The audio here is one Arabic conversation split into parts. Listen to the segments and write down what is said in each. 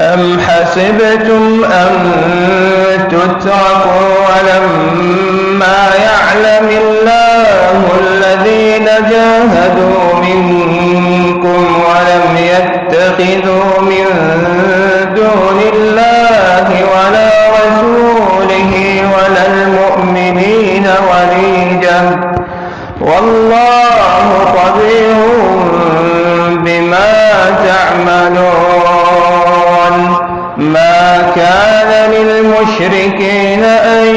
أم حسبتم أن تتركوا ولما يعلم الله الذين جاهدوا منكم كان للمشركين أن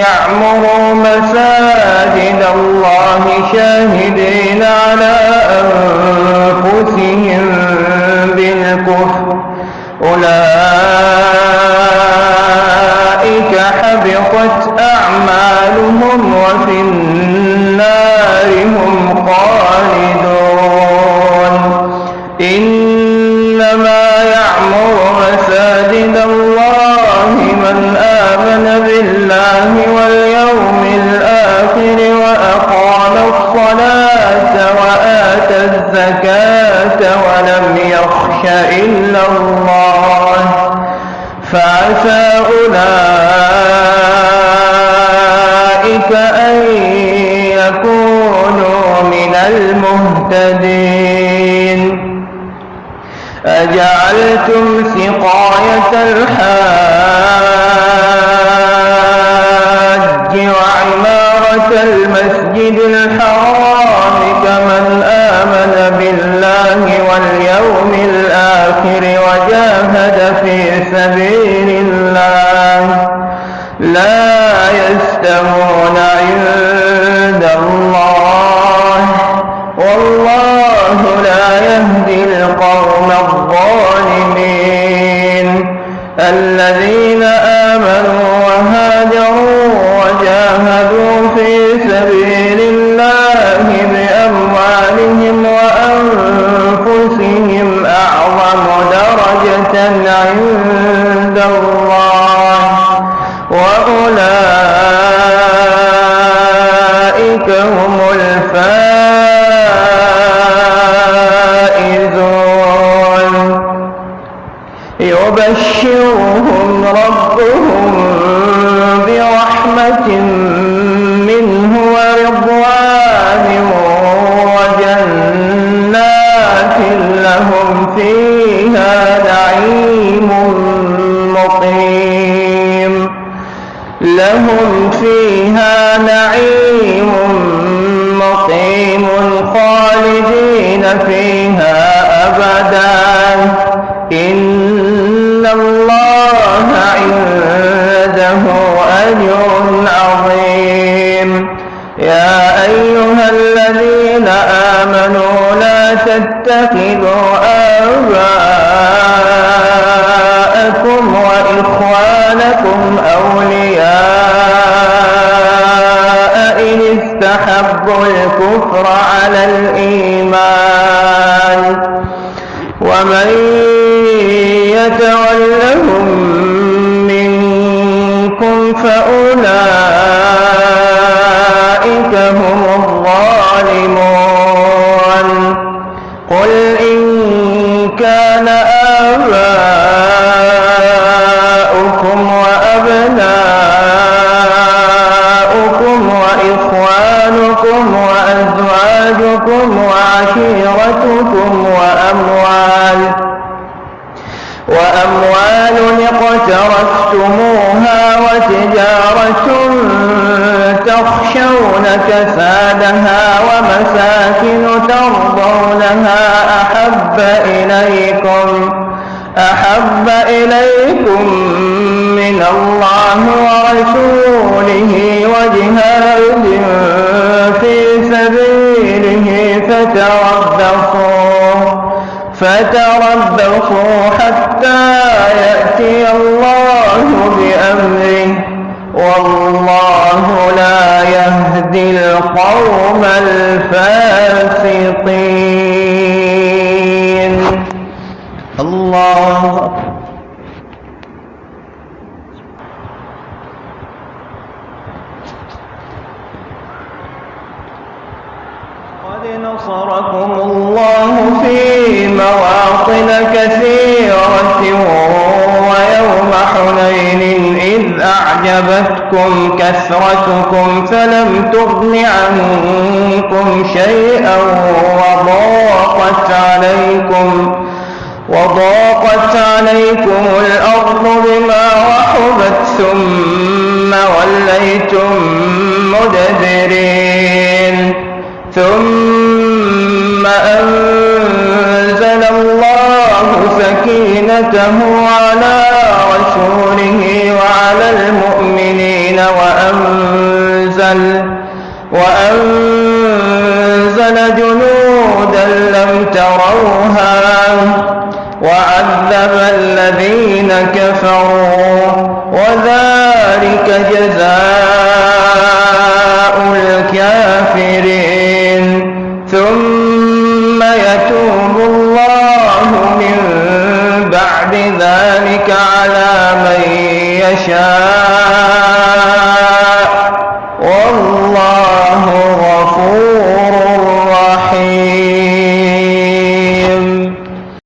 يعمروا مساجد الله شاهدين على أنفسهم بالكفر. أولئك حبطت أعمالهم وفي النار الآخر وأقام الصلاة وآتى الزكاة ولم يخش إلا الله فعسى أولئك أن يكونوا من المهتدين أجعلتم سقاية الحاج وعمارة المسجد الحرام كمن آمن بالله وجاهدوا في سبيل الله بأموالهم وأنفسهم أعظم درجة عند الله وأولئك هم الفائزون. يبشرهم ربهم برحمة منه ورضوان أجر عظيم. يا أيها الذين آمنوا لا تتخذوا آباءكم وإخوانكم أولياء إن استحبوا الكفر على الإيمان. ومن يتولهم فأولئك هم الظالمون قل إن كان آباؤكم وأبناؤكم وإخوانكم وأزواجكم وعشيرتكم وأموال وأموال اقترفتموها وتجارة تخشون كسادها ومساكن ترضونها أحب إليكم أحب إليكم من الله ورسوله وجهاد في سبيله فتربصوا. فتربصوا حتى يأتي الله بأمره. والله لا يهدي القوم الفاسقين الله أكبر قد نصركم الله في مواطن كثيرة ويوم حنين إذ أعجبتكم كثرتكم فلم تغن عنكم شيئا وضاقت عليكم وضاقت عليكم الأرض بما رحبت ثم وليتم مدبرين ثم سكينته على رسوله وعلى المؤمنين وأنزل وأنزل جنودا لم تروها وعذب الذين كفروا وذلك جزاء ذلك على من يشاء.